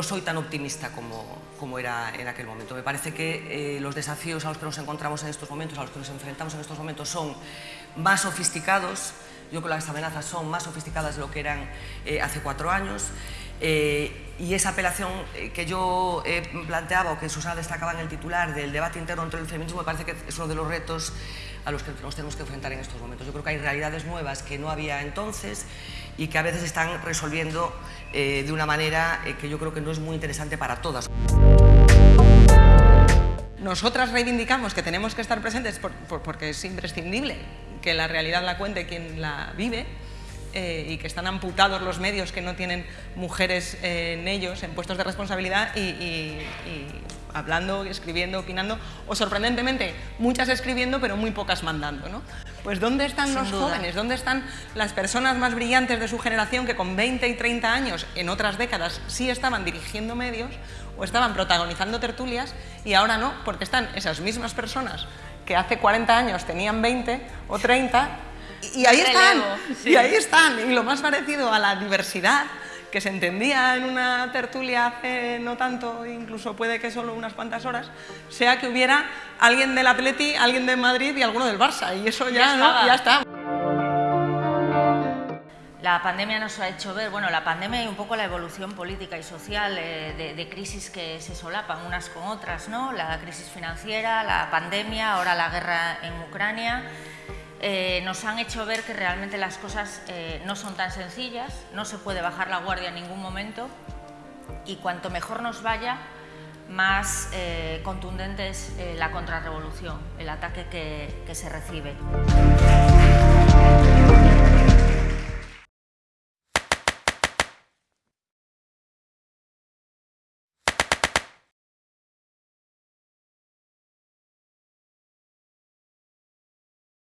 no soy tan optimista como, como era en aquel momento. Me parece que eh, los desafíos a los que nos encontramos en estos momentos, a los que nos enfrentamos en estos momentos son más sofisticados, yo creo que las amenazas son más sofisticadas de lo que eran eh, hace cuatro años eh, y esa apelación eh, que yo eh, planteaba o que Susana destacaba en el titular del debate interno entre el feminismo me parece que es uno de los retos a los que nos tenemos que enfrentar en estos momentos. Yo creo que hay realidades nuevas que no había entonces y que a veces están resolviendo de una manera que yo creo que no es muy interesante para todas. Nosotras reivindicamos que tenemos que estar presentes porque es imprescindible que la realidad la cuente quien la vive, eh, y que están amputados los medios que no tienen mujeres eh, en ellos, en puestos de responsabilidad y, hablando, escribiendo, opinando, o sorprendentemente muchas escribiendo pero muy pocas mandando. ¿no? Pues ¿dónde están los jóvenes? ¿Dónde están las personas más brillantes de su generación que con 20 y 30 años en otras décadas sí estaban dirigiendo medios o estaban protagonizando tertulias y ahora no, porque están esas mismas personas que hace 40 años tenían 20 o 30 y ahí están, y ahí están. Y lo más parecido a la diversidad que se entendía en una tertulia hace no tanto, incluso puede que solo unas cuantas horas, sea que hubiera alguien del Atleti, alguien de Madrid y alguno del Barça, y eso ya, ya, está. La pandemia nos ha hecho ver, bueno, la pandemia y un poco la evolución política y social eh, de, de, crisis que se solapan unas con otras, ¿no? La crisis financiera, la pandemia, ahora la guerra en Ucrania, eh, nos han hecho ver que realmente las cosas eh, no son tan sencillas, no se puede bajar la guardia en ningún momento y cuanto mejor nos vaya, más eh, contundente es la contrarrevolución, el ataque que, que se recibe.